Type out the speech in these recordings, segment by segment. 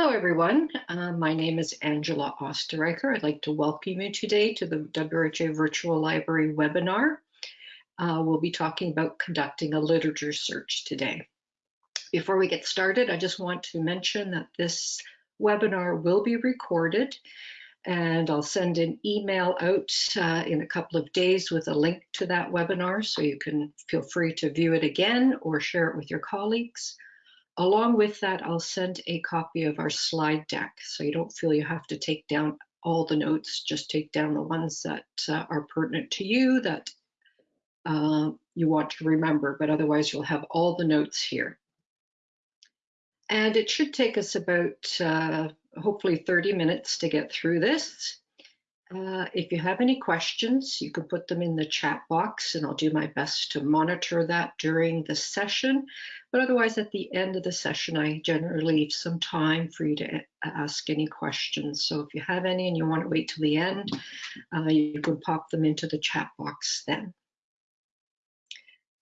Hello, everyone. Uh, my name is Angela Osterreicher. I'd like to welcome you today to the WRHA Virtual Library webinar. Uh, we'll be talking about conducting a literature search today. Before we get started, I just want to mention that this webinar will be recorded and I'll send an email out uh, in a couple of days with a link to that webinar so you can feel free to view it again or share it with your colleagues. Along with that, I'll send a copy of our slide deck so you don't feel you have to take down all the notes, just take down the ones that uh, are pertinent to you that uh, you want to remember, but otherwise you'll have all the notes here. And it should take us about uh, hopefully 30 minutes to get through this. Uh, if you have any questions, you can put them in the chat box and I'll do my best to monitor that during the session. But otherwise, at the end of the session, I generally leave some time for you to ask any questions. So if you have any and you want to wait till the end, uh, you can pop them into the chat box then.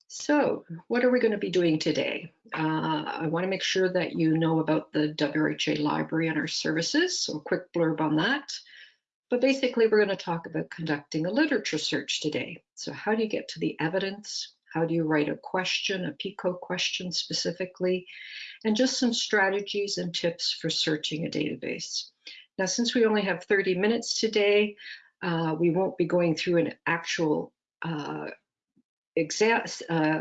So what are we going to be doing today? Uh, I want to make sure that you know about the WRHA library and our services, so a quick blurb on that. But basically, we're going to talk about conducting a literature search today. So how do you get to the evidence? How do you write a question, a PICO question specifically? And just some strategies and tips for searching a database. Now, since we only have 30 minutes today, uh, we won't be going through an actual uh, uh,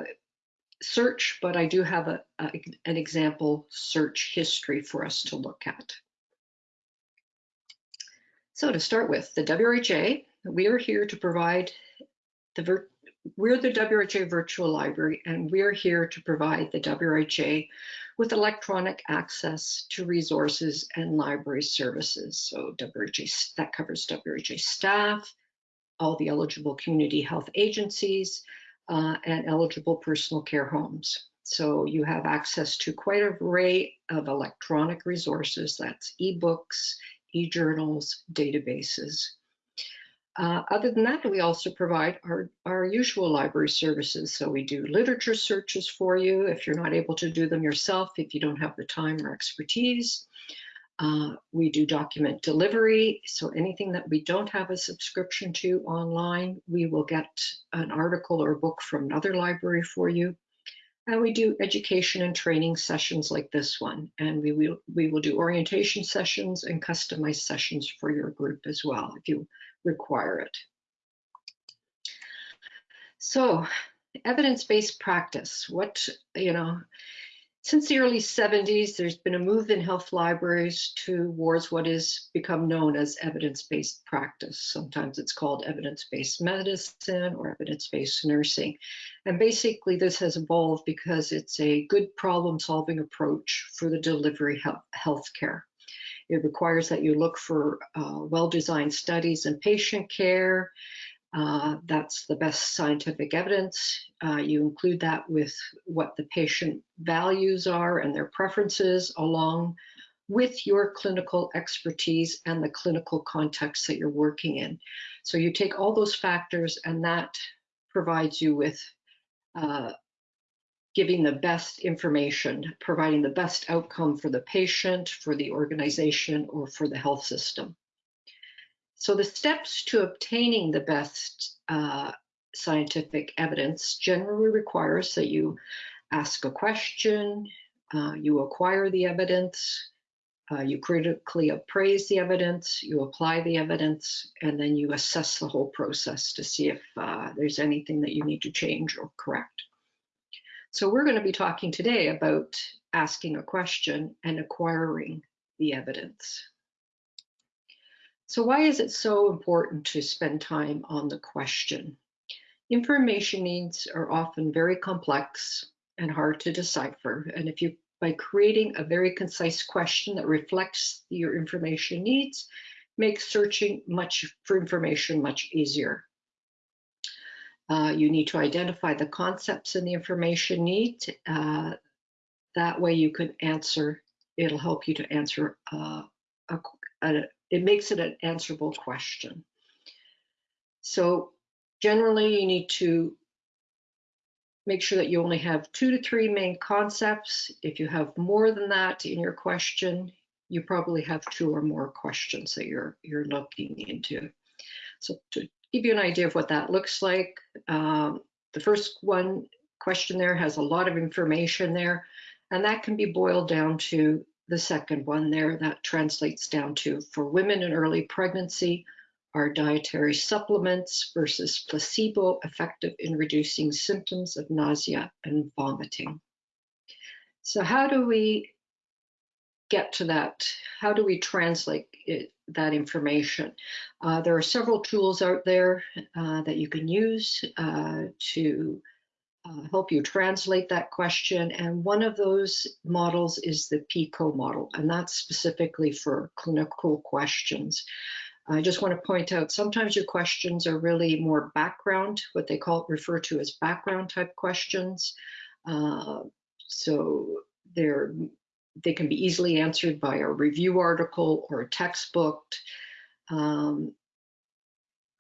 search, but I do have a, a, an example search history for us to look at. So to start with, the WRHA, we are here to provide the we're the WRHA Virtual Library, and we're here to provide the WRHA with electronic access to resources and library services. So WRHA, that covers WRHA staff, all the eligible community health agencies, uh, and eligible personal care homes. So you have access to quite an array of electronic resources, that's ebooks, e-journals, databases. Uh, other than that, we also provide our, our usual library services. So we do literature searches for you if you're not able to do them yourself, if you don't have the time or expertise. Uh, we do document delivery. So anything that we don't have a subscription to online, we will get an article or book from another library for you. And we do education and training sessions like this one. And we will, we will do orientation sessions and customized sessions for your group as well, if you require it. So evidence-based practice, what, you know, since the early 70s, there's been a move in health libraries towards what is become known as evidence-based practice. Sometimes it's called evidence-based medicine or evidence-based nursing. And basically this has evolved because it's a good problem-solving approach for the delivery of healthcare. It requires that you look for uh, well-designed studies in patient care, uh, that's the best scientific evidence. Uh, you include that with what the patient values are and their preferences along with your clinical expertise and the clinical context that you're working in. So you take all those factors and that provides you with uh, giving the best information, providing the best outcome for the patient, for the organization, or for the health system. So the steps to obtaining the best uh, scientific evidence generally requires that you ask a question, uh, you acquire the evidence, uh, you critically appraise the evidence, you apply the evidence, and then you assess the whole process to see if uh, there's anything that you need to change or correct. So we're going to be talking today about asking a question and acquiring the evidence. So why is it so important to spend time on the question? Information needs are often very complex and hard to decipher. And if you, by creating a very concise question that reflects your information needs, makes searching much for information much easier. Uh, you need to identify the concepts in the information need. Uh, that way you can answer, it'll help you to answer uh, a, a, it makes it an answerable question. So generally you need to make sure that you only have two to three main concepts. If you have more than that in your question, you probably have two or more questions that you're you're looking into. So to give you an idea of what that looks like, um, the first one question there has a lot of information there, and that can be boiled down to the second one there that translates down to for women in early pregnancy, are dietary supplements versus placebo effective in reducing symptoms of nausea and vomiting. So how do we get to that? How do we translate it, that information? Uh, there are several tools out there uh, that you can use uh, to uh, help you translate that question. And one of those models is the PICO model, and that's specifically for clinical questions. I just want to point out sometimes your questions are really more background, what they call refer to as background type questions. Uh, so they're they can be easily answered by a review article or a textbook. Um,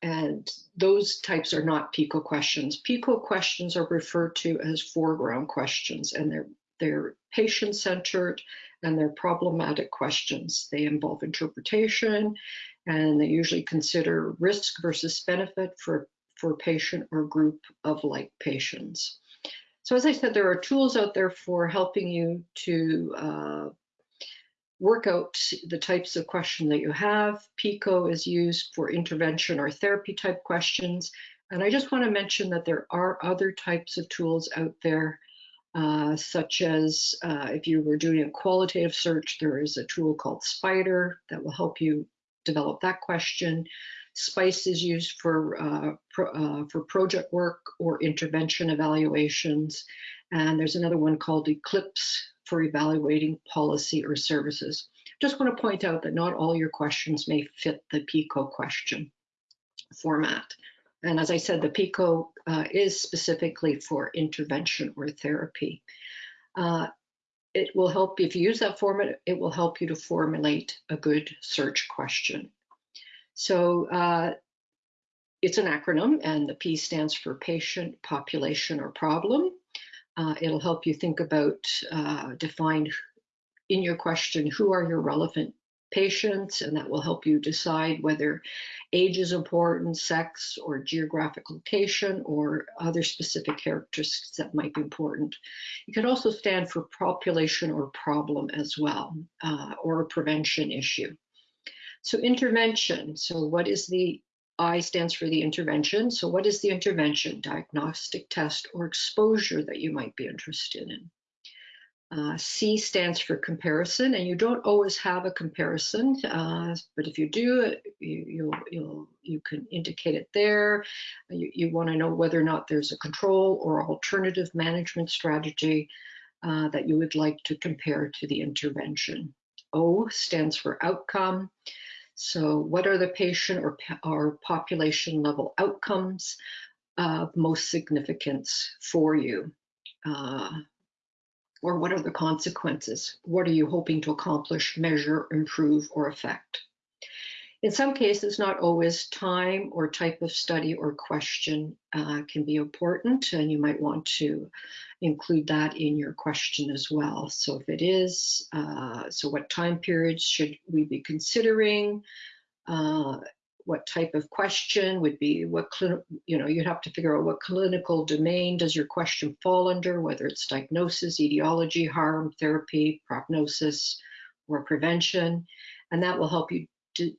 and those types are not PICO questions. PICO questions are referred to as foreground questions, and they're they're patient-centered and they're problematic questions. They involve interpretation, and they usually consider risk versus benefit for for patient or group of like patients. So as I said, there are tools out there for helping you to uh, work out the types of question that you have. PICO is used for intervention or therapy type questions. And I just want to mention that there are other types of tools out there, uh, such as uh, if you were doing a qualitative search, there is a tool called Spider that will help you develop that question. SPICE is used for, uh, pro, uh, for project work or intervention evaluations. And there's another one called Eclipse for evaluating policy or services. Just want to point out that not all your questions may fit the PICO question format. And as I said, the PICO uh, is specifically for intervention or therapy. Uh, it will help, if you use that format, it will help you to formulate a good search question. So uh, it's an acronym and the P stands for patient, population, or problem. Uh, it'll help you think about, uh, define in your question, who are your relevant patients, and that will help you decide whether age is important, sex, or geographic location, or other specific characteristics that might be important. It can also stand for population or problem as well, uh, or a prevention issue. So intervention, so what is the I stands for the intervention. So what is the intervention, diagnostic test or exposure that you might be interested in? Uh, C stands for comparison, and you don't always have a comparison, uh, but if you do, you, you'll, you can indicate it there. You, you want to know whether or not there's a control or alternative management strategy uh, that you would like to compare to the intervention. O stands for outcome. So what are the patient or, or population level outcomes of most significance for you? Uh, or what are the consequences? What are you hoping to accomplish, measure, improve, or affect? In some cases, not always time or type of study or question uh, can be important, and you might want to include that in your question as well. So if it is, uh, so what time periods should we be considering? Uh, what type of question would be what you know you'd have to figure out what clinical domain does your question fall under whether it's diagnosis etiology harm therapy prognosis or prevention and that will help you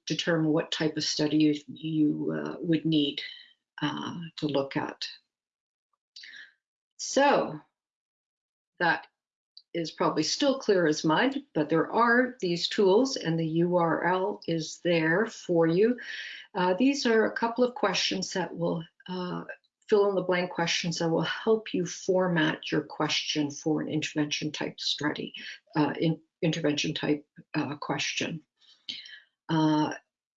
determine what type of study you, you uh, would need uh, to look at so that is probably still clear as mud, but there are these tools and the URL is there for you. Uh, these are a couple of questions that will uh, fill in the blank questions that will help you format your question for an intervention type study, uh, in, intervention type uh, question. Uh,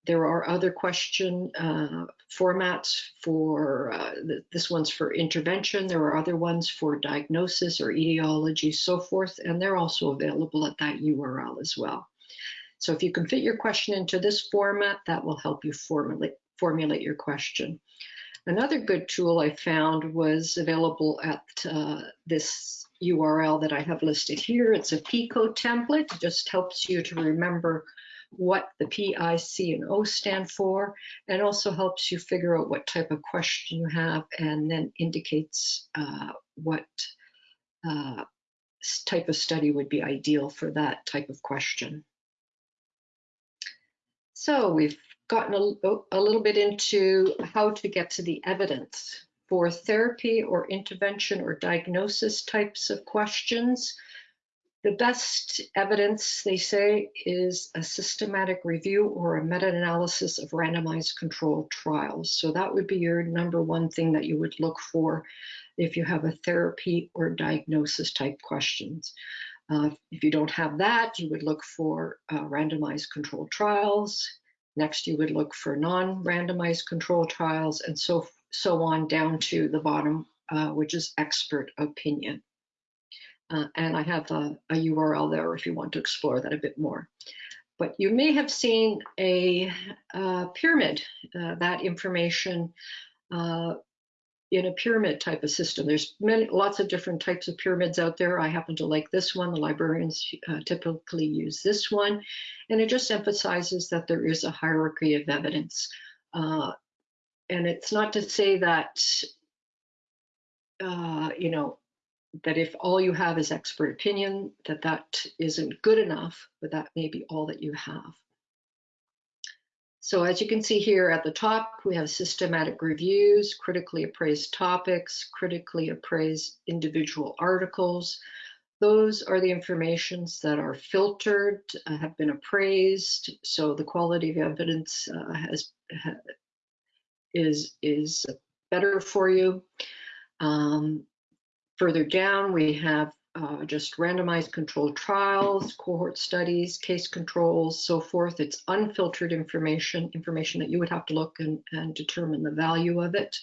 there are other question uh, formats for, uh, this one's for intervention. There are other ones for diagnosis or etiology, so forth, and they're also available at that URL as well. So if you can fit your question into this format, that will help you formulate, formulate your question. Another good tool I found was available at uh, this URL that I have listed here. It's a PICO template. It just helps you to remember what the P, I, C, and O stand for, and also helps you figure out what type of question you have, and then indicates uh, what uh, type of study would be ideal for that type of question. So we've gotten a, a little bit into how to get to the evidence for therapy or intervention or diagnosis types of questions. The best evidence, they say, is a systematic review or a meta-analysis of randomized controlled trials. So that would be your number one thing that you would look for if you have a therapy or diagnosis type questions. Uh, if you don't have that, you would look for uh, randomized controlled trials. Next, you would look for non-randomized controlled trials and so, so on down to the bottom, uh, which is expert opinion. Uh, and I have a, a, URL there if you want to explore that a bit more. But you may have seen a, a pyramid, uh, that information uh, in a pyramid type of system. There's many, lots of different types of pyramids out there. I happen to like this one. The librarians uh, typically use this one. And it just emphasizes that there is a hierarchy of evidence. Uh, and it's not to say that, uh, you know, that if all you have is expert opinion, that that isn't good enough, but that may be all that you have. So as you can see here at the top, we have systematic reviews, critically appraised topics, critically appraised individual articles. Those are the informations that are filtered, uh, have been appraised, so the quality of evidence uh, has ha, is is better for you. Um, Further down, we have uh, just randomized controlled trials, cohort studies, case controls, so forth. It's unfiltered information, information that you would have to look and, and determine the value of it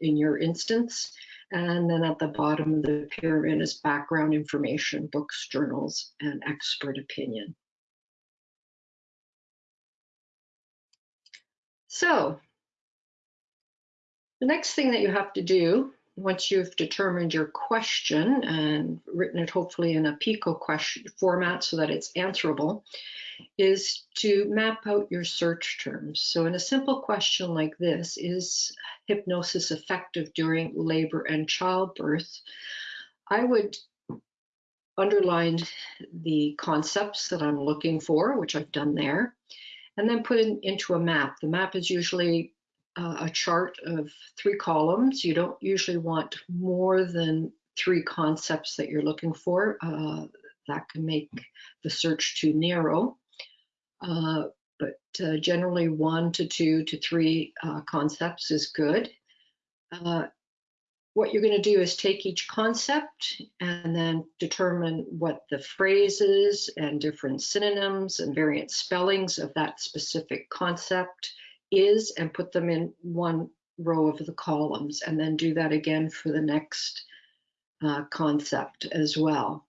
in your instance. And then at the bottom of the pyramid is background information, books, journals, and expert opinion. So the next thing that you have to do once you've determined your question and written it hopefully in a PICO question format so that it's answerable, is to map out your search terms. So in a simple question like this, is hypnosis effective during labor and childbirth? I would underline the concepts that I'm looking for, which I've done there, and then put it into a map. The map is usually uh, a chart of three columns. You don't usually want more than three concepts that you're looking for. Uh, that can make the search too narrow. Uh, but uh, generally one to two to three uh, concepts is good. Uh, what you're going to do is take each concept and then determine what the phrases and different synonyms and variant spellings of that specific concept is and put them in one row of the columns and then do that again for the next uh, concept as well.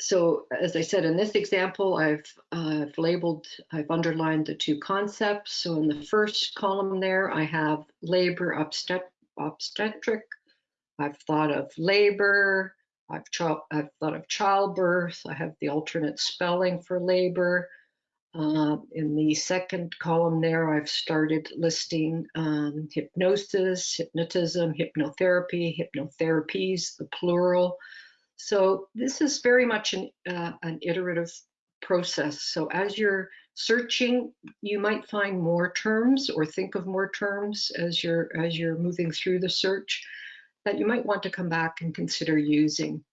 So as I said, in this example, I've, uh, I've labeled, I've underlined the two concepts. So in the first column there, I have labor obstet obstetric. I've thought of labor. I've, I've thought of childbirth. I have the alternate spelling for labor. Uh, in the second column there, I've started listing um, hypnosis, hypnotism, hypnotherapy, hypnotherapies, the plural. So this is very much an, uh, an iterative process. So as you're searching, you might find more terms or think of more terms as you're as you're moving through the search that you might want to come back and consider using.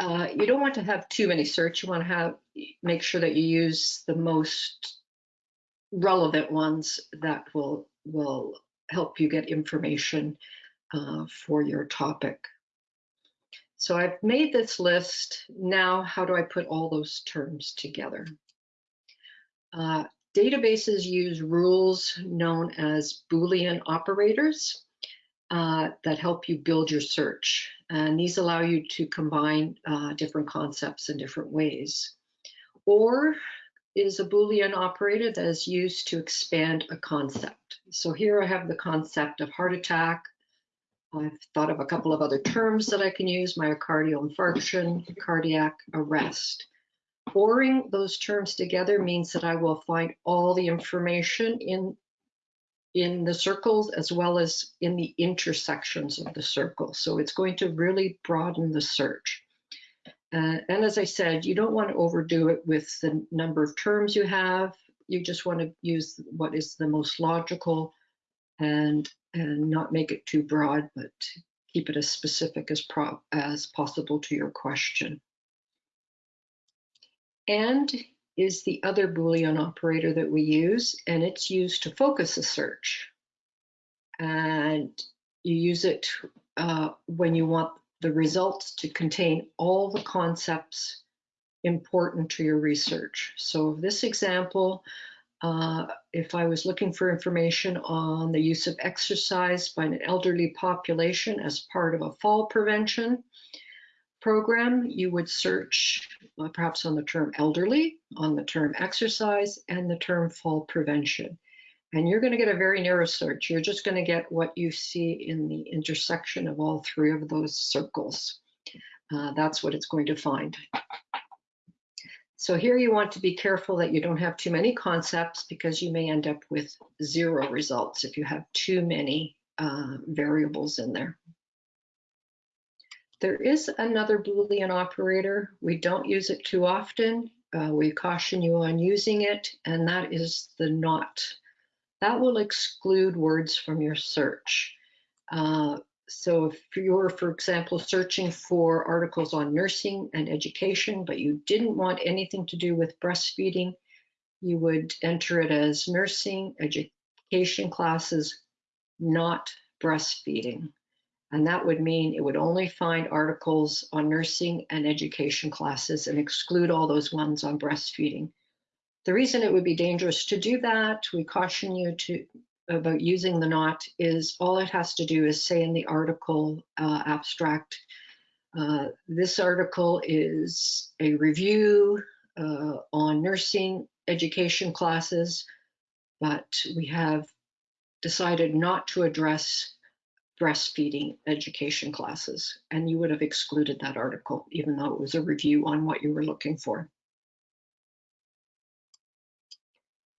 Uh, you don't want to have too many search. You want to have make sure that you use the most relevant ones that will will help you get information uh, for your topic. So I've made this list. Now, how do I put all those terms together? Uh, databases use rules known as Boolean operators uh, that help you build your search. And these allow you to combine uh, different concepts in different ways. Or is a Boolean operator that is used to expand a concept. So here I have the concept of heart attack, I've thought of a couple of other terms that I can use, myocardial infarction, cardiac arrest. Oring those terms together means that I will find all the information in, in the circles as well as in the intersections of the circle. So it's going to really broaden the search. Uh, and as I said, you don't want to overdo it with the number of terms you have. You just want to use what is the most logical and and not make it too broad, but keep it as specific as, as possible to your question. And is the other Boolean operator that we use, and it's used to focus a search. And you use it uh, when you want the results to contain all the concepts important to your research. So this example, uh, if I was looking for information on the use of exercise by an elderly population as part of a fall prevention program, you would search uh, perhaps on the term elderly, on the term exercise, and the term fall prevention. And you're going to get a very narrow search. You're just going to get what you see in the intersection of all three of those circles. Uh, that's what it's going to find. So here you want to be careful that you don't have too many concepts because you may end up with zero results if you have too many uh, variables in there. There is another Boolean operator. We don't use it too often. Uh, we caution you on using it, and that is the not. That will exclude words from your search. Uh, so if you're, for example, searching for articles on nursing and education, but you didn't want anything to do with breastfeeding, you would enter it as nursing, education classes, not breastfeeding. And that would mean it would only find articles on nursing and education classes and exclude all those ones on breastfeeding. The reason it would be dangerous to do that, we caution you to about using the not is all it has to do is say in the article uh, abstract, uh, this article is a review uh, on nursing education classes, but we have decided not to address breastfeeding education classes. And you would have excluded that article, even though it was a review on what you were looking for.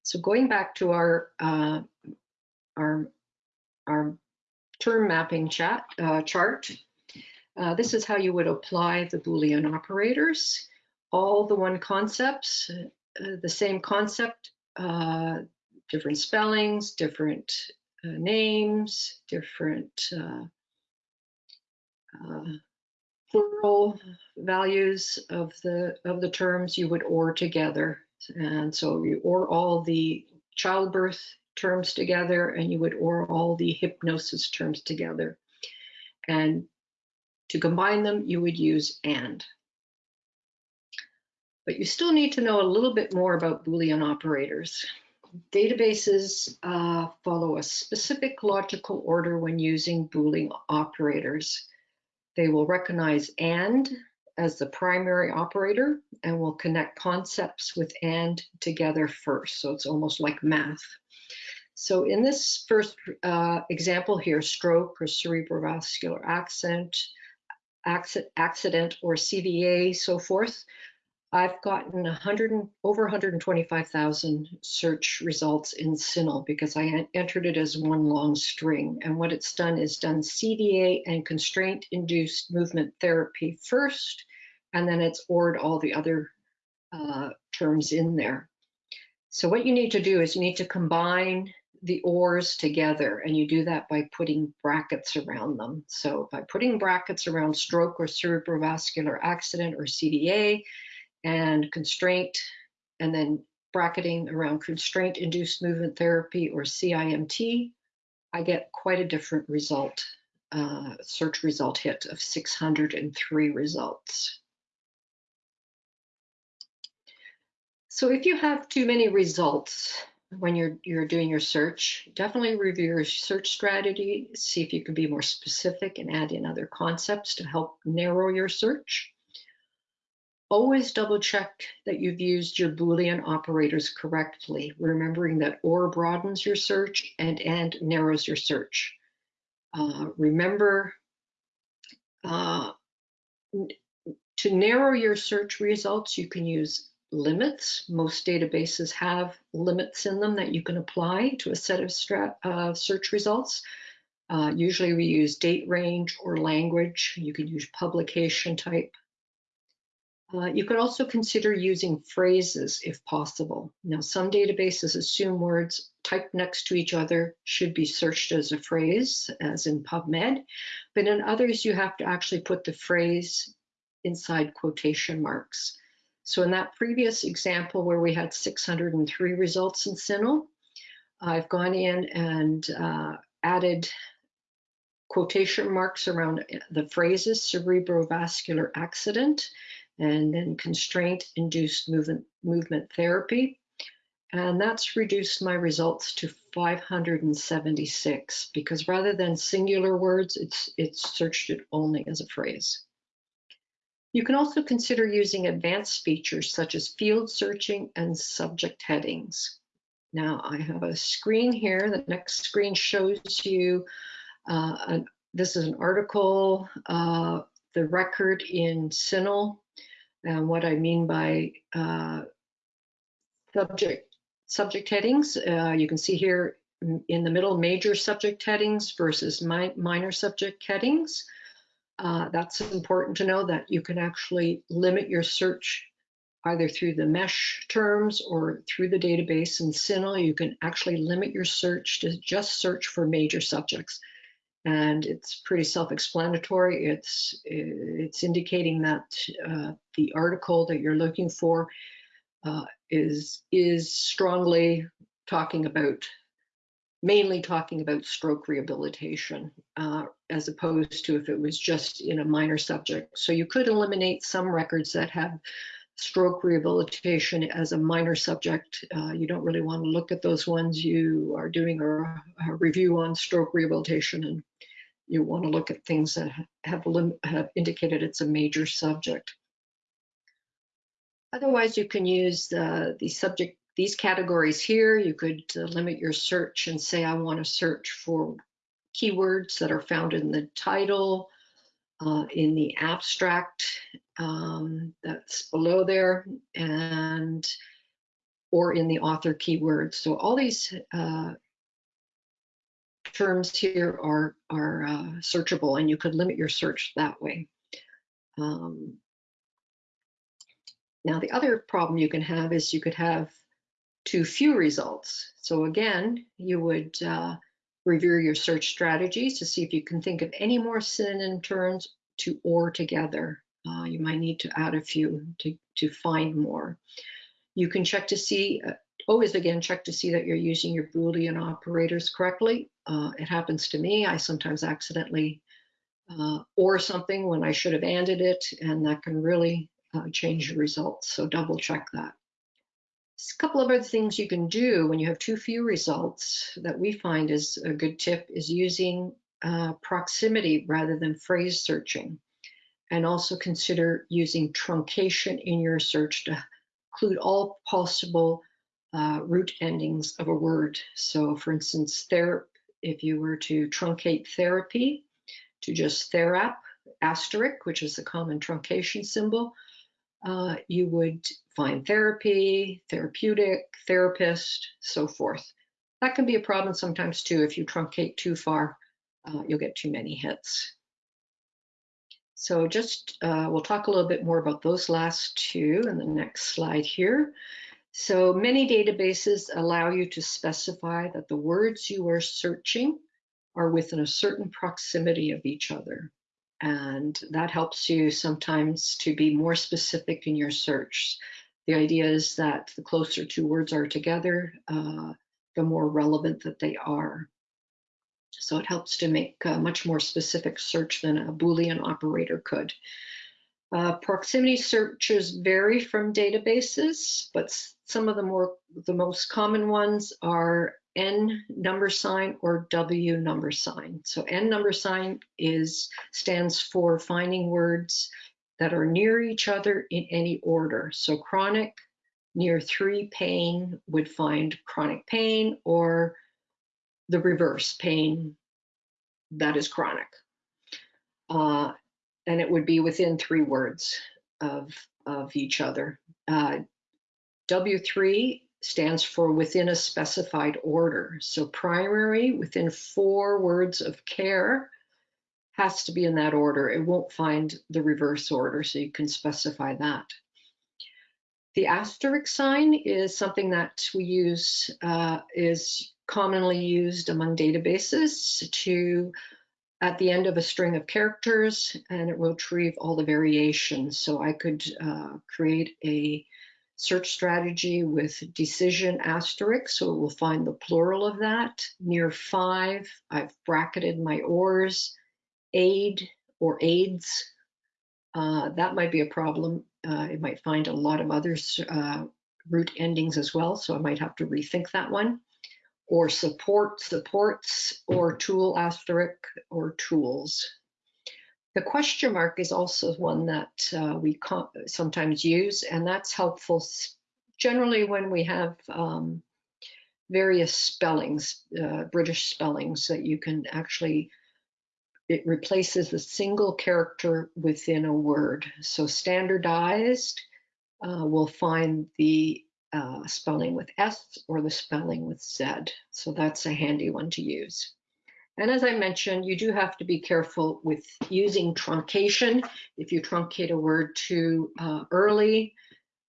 So going back to our uh, our, our term mapping chat, uh, chart. Uh, this is how you would apply the Boolean operators. All the one concepts, uh, the same concept, uh, different spellings, different uh, names, different uh, plural values of the of the terms you would OR together. And so you OR all the childbirth terms together and you would OR all the hypnosis terms together. And to combine them, you would use AND. But you still need to know a little bit more about Boolean operators. Databases uh, follow a specific logical order when using Boolean operators. They will recognize AND as the primary operator and will connect concepts with AND together first. So it's almost like math. So in this first uh, example here, stroke or cerebrovascular accident, accident or CVA, so forth, I've gotten 100 over 125,000 search results in CINAHL because I entered it as one long string. And what it's done is done CVA and constraint-induced movement therapy first, and then it's ORed all the other uh, terms in there. So what you need to do is you need to combine the ors together and you do that by putting brackets around them. So by putting brackets around stroke or cerebrovascular accident or CVA and constraint and then bracketing around constraint induced movement therapy or CIMT, I get quite a different result, uh, search result hit of 603 results. So if you have too many results, when you're you're doing your search, definitely review your search strategy, see if you can be more specific and add in other concepts to help narrow your search. Always double check that you've used your Boolean operators correctly, remembering that OR broadens your search and AND narrows your search. Uh, remember uh, to narrow your search results, you can use limits. Most databases have limits in them that you can apply to a set of uh, search results. Uh, usually we use date range or language. You can use publication type. Uh, you could also consider using phrases if possible. Now, some databases assume words typed next to each other should be searched as a phrase, as in PubMed, but in others, you have to actually put the phrase inside quotation marks. So in that previous example where we had 603 results in CINAHL, I've gone in and uh, added quotation marks around the phrases cerebrovascular accident and then constraint-induced movement, movement therapy. And that's reduced my results to 576 because rather than singular words, it's, it's searched it only as a phrase. You can also consider using advanced features such as field searching and subject headings. Now I have a screen here. The next screen shows you, uh, an, this is an article, uh, the record in CINAHL and what I mean by uh, subject subject headings, uh, you can see here in the middle major subject headings versus mi minor subject headings. Uh, that's important to know that you can actually limit your search either through the MeSH terms or through the database in CINAHL. You can actually limit your search to just search for major subjects and it's pretty self-explanatory. It's it's indicating that uh, the article that you're looking for uh, is is strongly talking about mainly talking about stroke rehabilitation uh, as opposed to if it was just in a minor subject. So you could eliminate some records that have stroke rehabilitation as a minor subject. Uh, you don't really want to look at those ones. You are doing a, a review on stroke rehabilitation and you want to look at things that have, have indicated it's a major subject. Otherwise, you can use uh, the subject, these categories here. You could uh, limit your search and say, I want to search for keywords that are found in the title, uh, in the abstract um, that's below there, and or in the author keywords. So all these uh, terms here are, are uh, searchable and you could limit your search that way. Um, now the other problem you can have is you could have too few results. So again, you would uh, review your search strategies to see if you can think of any more synonym terms to or together. Uh, you might need to add a few to, to find more. You can check to see, uh, always again, check to see that you're using your Boolean operators correctly. Uh, it happens to me. I sometimes accidentally uh, or something when I should have ended it, and that can really uh, change your results. So double check that. a couple of other things you can do when you have too few results that we find is a good tip is using uh, proximity rather than phrase searching. And also consider using truncation in your search to include all possible uh, root endings of a word. So for instance, there, if you were to truncate therapy to just therap, asterisk, which is the common truncation symbol, uh, you would find therapy, therapeutic, therapist, so forth. That can be a problem sometimes too. If you truncate too far, uh, you'll get too many hits. So just, uh, we'll talk a little bit more about those last two in the next slide here. So many databases allow you to specify that the words you are searching are within a certain proximity of each other. And that helps you sometimes to be more specific in your search. The idea is that the closer two words are together, uh, the more relevant that they are. So it helps to make a much more specific search than a Boolean operator could. Uh, proximity searches vary from databases, but some of the more the most common ones are N number sign or W number sign. So N number sign is stands for finding words that are near each other in any order. So chronic near three pain would find chronic pain or the reverse pain that is chronic. Uh, and it would be within three words of, of each other. Uh, W3 stands for within a specified order. So primary within four words of care has to be in that order. It won't find the reverse order, so you can specify that. The asterisk sign is something that we use, uh, is commonly used among databases to at the end of a string of characters and it will retrieve all the variations. So I could uh, create a search strategy with decision asterisk, so it will find the plural of that. Near five, I've bracketed my ors, aid or aids. Uh, that might be a problem. Uh, it might find a lot of other uh, root endings as well, so I might have to rethink that one or support supports or tool asterisk or tools. The question mark is also one that uh, we sometimes use, and that's helpful generally when we have um, various spellings, uh, British spellings that you can actually, it replaces a single character within a word. So standardized uh, will find the uh, spelling with S or the spelling with Z. So that's a handy one to use. And as I mentioned, you do have to be careful with using truncation. If you truncate a word too uh, early,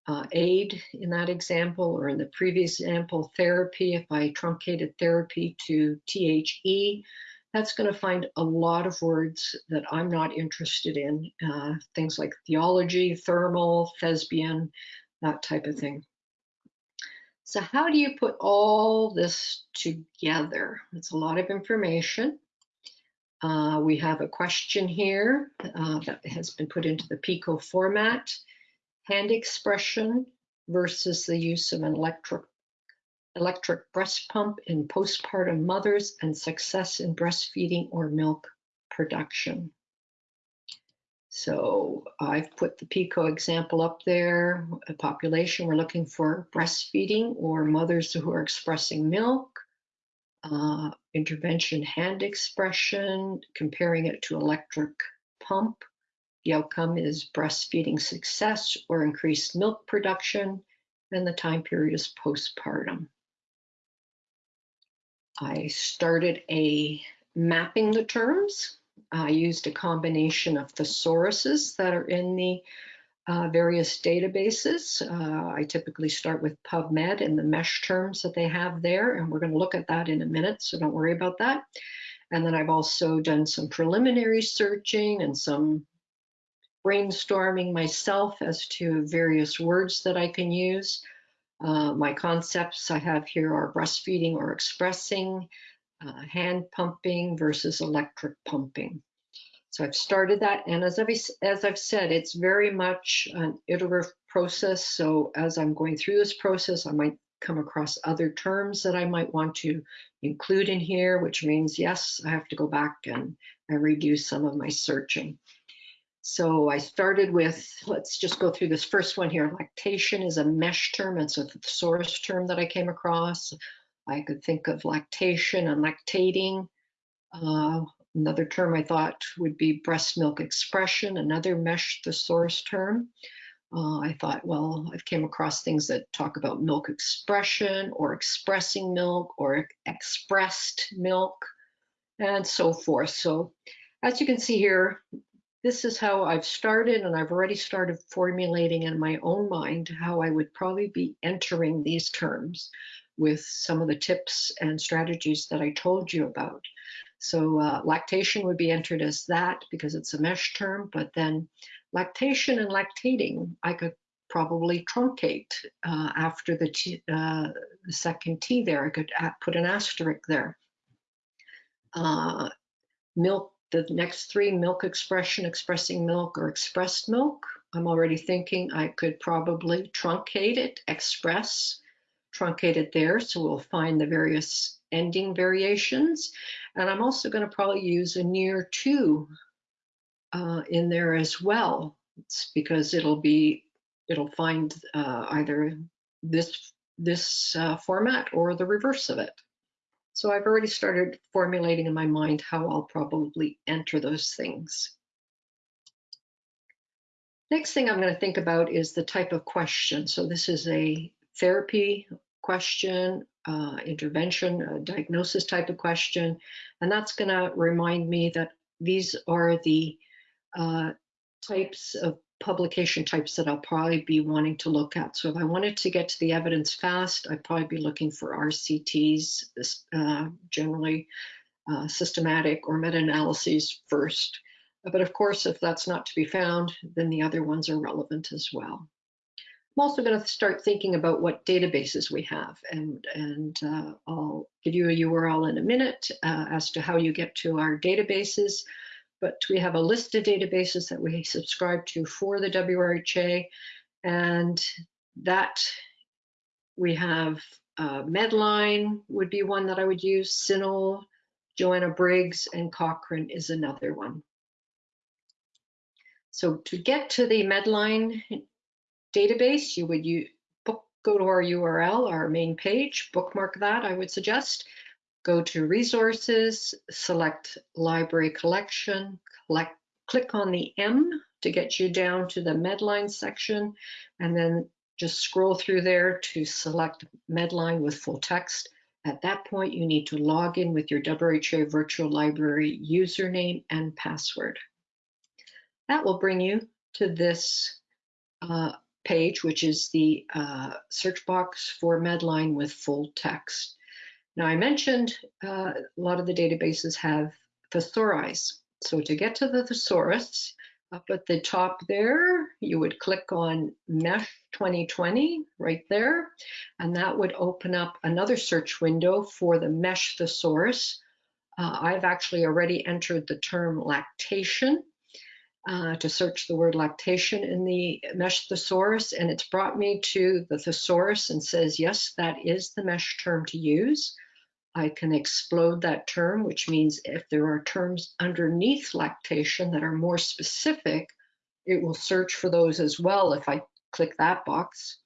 uh, aid in that example, or in the previous example, therapy, if I truncated therapy to THE, that's going to find a lot of words that I'm not interested in, uh, things like theology, thermal, thespian, that type of thing. So how do you put all this together? It's a lot of information. Uh, we have a question here uh, that has been put into the PICO format. Hand expression versus the use of an electric, electric breast pump in postpartum mothers and success in breastfeeding or milk production. So I've put the PICO example up there. A population, we're looking for breastfeeding or mothers who are expressing milk. Uh, intervention hand expression, comparing it to electric pump. The outcome is breastfeeding success or increased milk production, and the time period is postpartum. I started a mapping the terms I used a combination of thesauruses that are in the uh, various databases. Uh, I typically start with PubMed and the MeSH terms that they have there, and we're going to look at that in a minute, so don't worry about that. And then I've also done some preliminary searching and some brainstorming myself as to various words that I can use. Uh, my concepts I have here are breastfeeding or expressing, uh, hand pumping versus electric pumping. So I've started that, and as I've, as I've said, it's very much an iterative process. So as I'm going through this process, I might come across other terms that I might want to include in here, which means, yes, I have to go back and, and redo some of my searching. So I started with, let's just go through this first one here. Lactation is a MeSH term. It's a source term that I came across. I could think of lactation and lactating. Uh, another term I thought would be breast milk expression, another MeSH thesaurus term. Uh, I thought, well, I've came across things that talk about milk expression or expressing milk or expressed milk and so forth. So as you can see here, this is how I've started and I've already started formulating in my own mind how I would probably be entering these terms with some of the tips and strategies that I told you about. So uh, lactation would be entered as that because it's a MeSH term, but then lactation and lactating, I could probably truncate uh, after the, t, uh, the second T there. I could put an asterisk there. Uh, milk, the next three, milk expression, expressing milk, or expressed milk. I'm already thinking I could probably truncate it, express, truncated there, so we'll find the various ending variations. And I'm also going to probably use a near to uh, in there as well. It's because it'll be, it'll find uh, either this, this uh, format or the reverse of it. So I've already started formulating in my mind how I'll probably enter those things. Next thing I'm going to think about is the type of question. So this is a therapy question, uh, intervention, diagnosis type of question, and that's going to remind me that these are the uh, types of publication types that I'll probably be wanting to look at. So if I wanted to get to the evidence fast, I'd probably be looking for RCTs, uh, generally uh, systematic or meta-analyses first. But of course, if that's not to be found, then the other ones are relevant as well. I'm also going to start thinking about what databases we have, and, and uh, I'll give you a URL in a minute uh, as to how you get to our databases but we have a list of databases that we subscribe to for the WRHA, and that we have uh, Medline would be one that I would use, CINAHL, Joanna Briggs, and Cochrane is another one. So to get to the Medline database, you would use, book, go to our URL, our main page, bookmark that, I would suggest, Go to resources, select library collection, collect, click on the M to get you down to the Medline section, and then just scroll through there to select Medline with full text. At that point, you need to log in with your WHA Virtual Library username and password. That will bring you to this uh, page, which is the uh, search box for Medline with full text. Now I mentioned uh, a lot of the databases have thesauri. So to get to the thesaurus, up at the top there, you would click on MESH 2020 right there, and that would open up another search window for the MESH thesaurus. Uh, I've actually already entered the term lactation uh, to search the word lactation in the MESH thesaurus, and it's brought me to the thesaurus and says, yes, that is the MESH term to use. I can explode that term, which means if there are terms underneath lactation that are more specific, it will search for those as well if I click that box.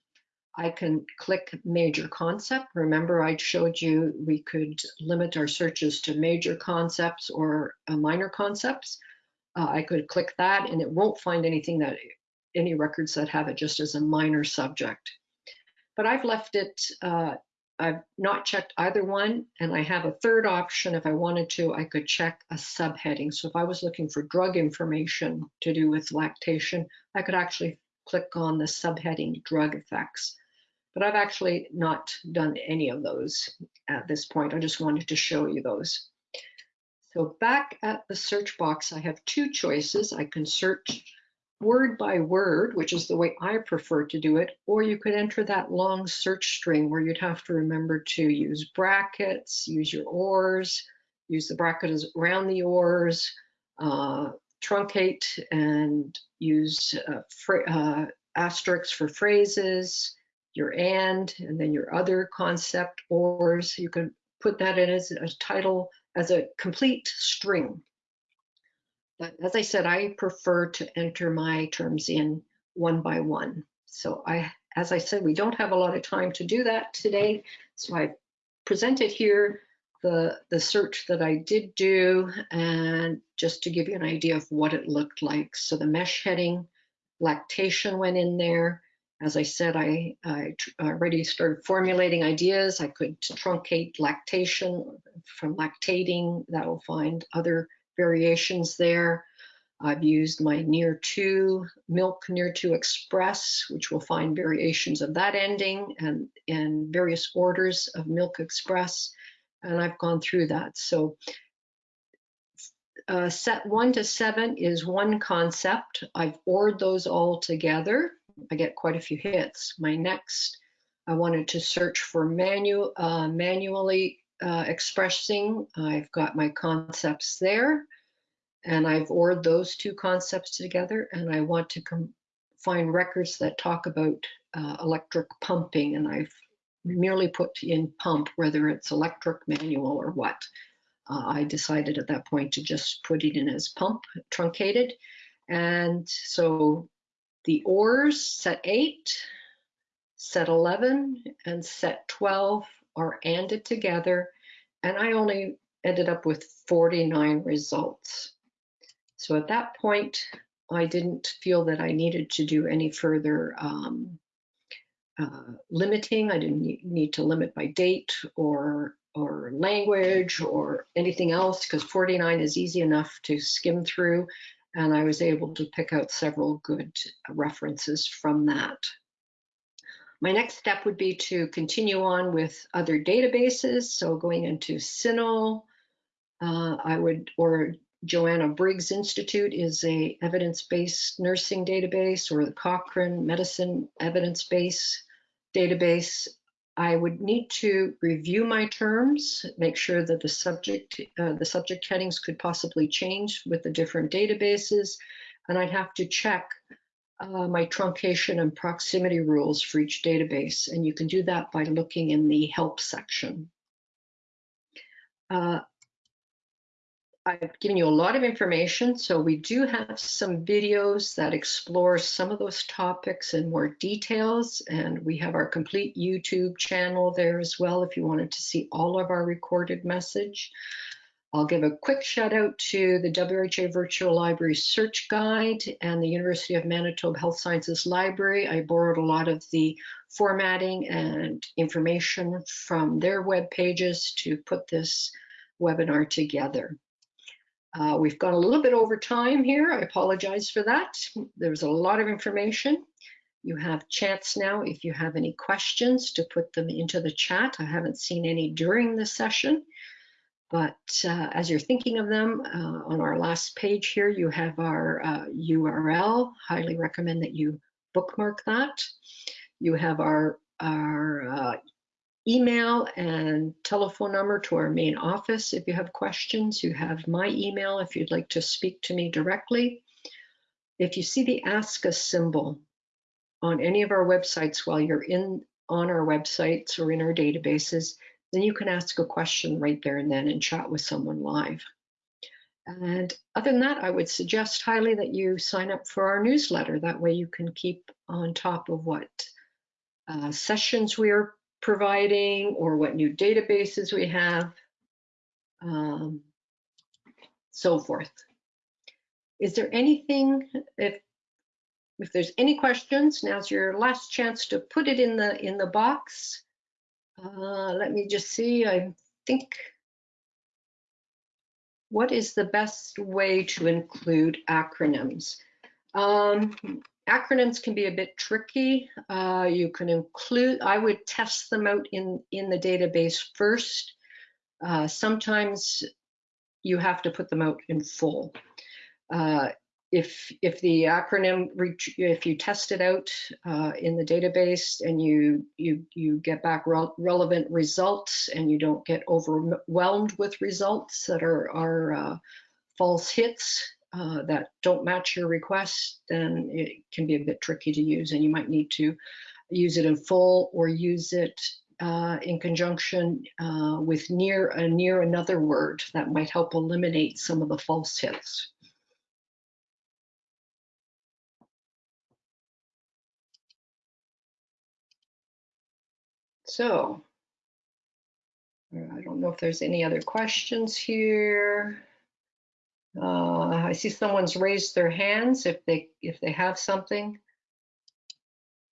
I can click major concept. Remember I showed you we could limit our searches to major concepts or uh, minor concepts. Uh, I could click that and it won't find anything that any records that have it just as a minor subject. But I've left it uh, I've not checked either one, and I have a third option. If I wanted to, I could check a subheading. So if I was looking for drug information to do with lactation, I could actually click on the subheading drug effects. But I've actually not done any of those at this point. I just wanted to show you those. So back at the search box, I have two choices. I can search word by word, which is the way I prefer to do it, or you could enter that long search string where you'd have to remember to use brackets, use your ors, use the brackets around the ors, uh, truncate and use uh, uh, asterisks for phrases, your and, and then your other concept ors. You can put that in as a title, as a complete string. But as I said, I prefer to enter my terms in one by one. So I, as I said, we don't have a lot of time to do that today. So I presented here the, the search that I did do and just to give you an idea of what it looked like. So the mesh heading, lactation went in there. As I said, I, I already started formulating ideas. I could truncate lactation from lactating. That will find other variations there. I've used my near to milk near to express, which will find variations of that ending and, and various orders of milk express. And I've gone through that. So uh, set one to seven is one concept. I've ORed those all together. I get quite a few hits. My next, I wanted to search for manual, uh, manually uh, expressing. I've got my concepts there and I've ORed those two concepts together and I want to find records that talk about uh, electric pumping and I've merely put in pump whether it's electric, manual or what. Uh, I decided at that point to just put it in as pump truncated and so the ORs set 8, set 11 and set 12 are ANDed together and I only ended up with 49 results. So at that point, I didn't feel that I needed to do any further um, uh, limiting. I didn't need to limit by date or or language or anything else because 49 is easy enough to skim through and I was able to pick out several good references from that. My next step would be to continue on with other databases. So going into CINAHL, uh, I would, or Joanna Briggs Institute is a evidence-based nursing database or the Cochrane Medicine Evidence-Based Database. I would need to review my terms, make sure that the subject uh, the subject headings could possibly change with the different databases, and I'd have to check uh, my truncation and proximity rules for each database, and you can do that by looking in the help section. Uh, I've given you a lot of information, so we do have some videos that explore some of those topics in more details, and we have our complete YouTube channel there as well if you wanted to see all of our recorded message. I'll give a quick shout out to the WRHA Virtual Library Search Guide and the University of Manitoba Health Sciences Library. I borrowed a lot of the formatting and information from their web pages to put this webinar together. Uh, we've gone a little bit over time here. I apologize for that. There's a lot of information. You have chance now if you have any questions to put them into the chat. I haven't seen any during the session, but uh, as you're thinking of them, uh, on our last page here, you have our URL. Uh, Highly recommend that you bookmark that. You have our, our uh, email and telephone number to our main office if you have questions. You have my email if you'd like to speak to me directly. If you see the Ask Us symbol on any of our websites while you're in on our websites or in our databases, then you can ask a question right there and then and chat with someone live. And other than that, I would suggest highly that you sign up for our newsletter. That way you can keep on top of what uh, sessions we are providing or what new databases we have, um, so forth. Is there anything, if, if there's any questions, now's your last chance to put it in the, in the box. Uh, let me just see, I think, what is the best way to include acronyms? Um, acronyms can be a bit tricky. Uh, you can include, I would test them out in, in the database first. Uh, sometimes you have to put them out in full. Uh, if, if the acronym, if you test it out uh, in the database and you, you, you get back re relevant results and you don't get overwhelmed with results that are, are uh, false hits, uh, that don't match your request, then it can be a bit tricky to use and you might need to use it in full or use it uh, in conjunction uh, with near a near another word that might help eliminate some of the false hits. So, I don't know if there's any other questions here. Uh, I see someone's raised their hands if they if they have something.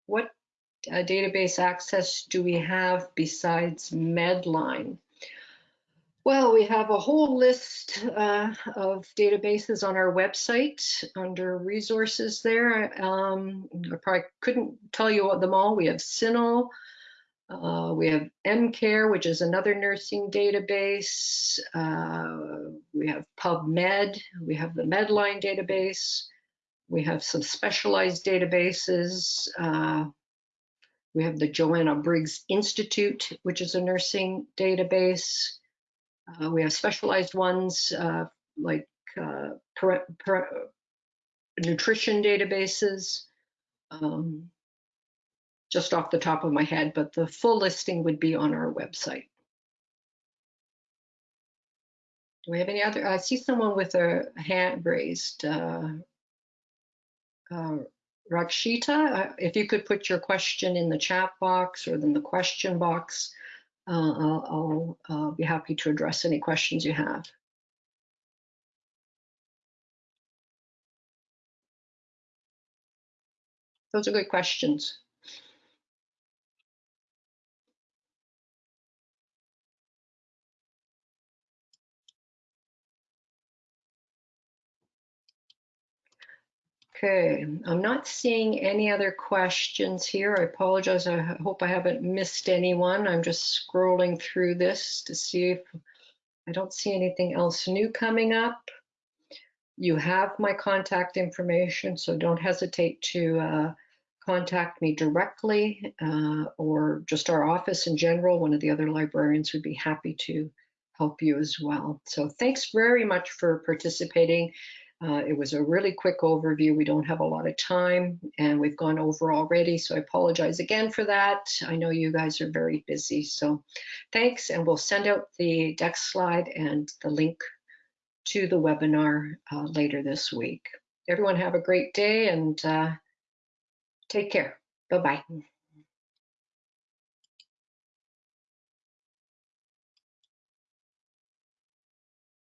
What uh, database access do we have besides Medline? Well, we have a whole list uh, of databases on our website under resources there. Um, I probably couldn't tell you them all. We have CINAHL, uh, we have Emcare, which is another nursing database. Uh, we have PubMed. We have the Medline database. We have some specialized databases. Uh, we have the Joanna Briggs Institute, which is a nursing database. Uh, we have specialized ones uh, like uh, nutrition databases. Um, just off the top of my head, but the full listing would be on our website. Do we have any other? I see someone with a hand raised. Uh, uh, Rakshita, uh, if you could put your question in the chat box or in the question box, uh, I'll, I'll be happy to address any questions you have. Those are good questions. Okay, I'm not seeing any other questions here. I apologize. I hope I haven't missed anyone. I'm just scrolling through this to see if I don't see anything else new coming up. You have my contact information, so don't hesitate to uh, contact me directly uh, or just our office in general. One of the other librarians would be happy to help you as well. So thanks very much for participating. Uh, it was a really quick overview. We don't have a lot of time and we've gone over already, so I apologize again for that. I know you guys are very busy, so thanks, and we'll send out the deck slide and the link to the webinar uh, later this week. Everyone have a great day and uh, take care. Bye-bye.